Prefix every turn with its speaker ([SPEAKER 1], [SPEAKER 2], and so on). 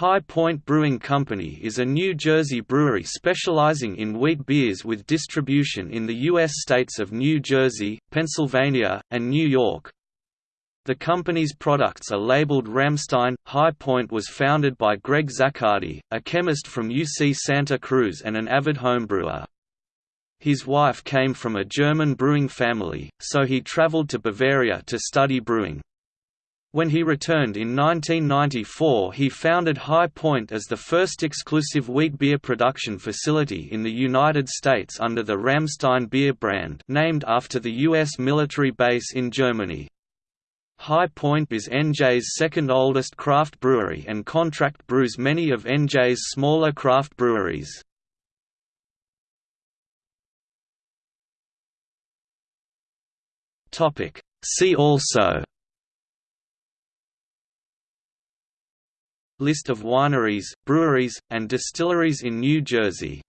[SPEAKER 1] High Point Brewing Company is a New Jersey brewery specializing in wheat beers with distribution in the U.S. states of New Jersey, Pennsylvania, and New York. The company's products are labeled Ramstein. High Point was founded by Greg Zaccardi, a chemist from UC Santa Cruz and an avid homebrewer. His wife came from a German brewing family, so he traveled to Bavaria to study brewing. When he returned in 1994 he founded High Point as the first exclusive wheat beer production facility in the United States under the Ramstein beer brand named after the U.S. military base in Germany. High Point is NJ's second oldest craft brewery and contract brews many of NJ's smaller craft breweries. See also List of wineries, breweries, and distilleries in New Jersey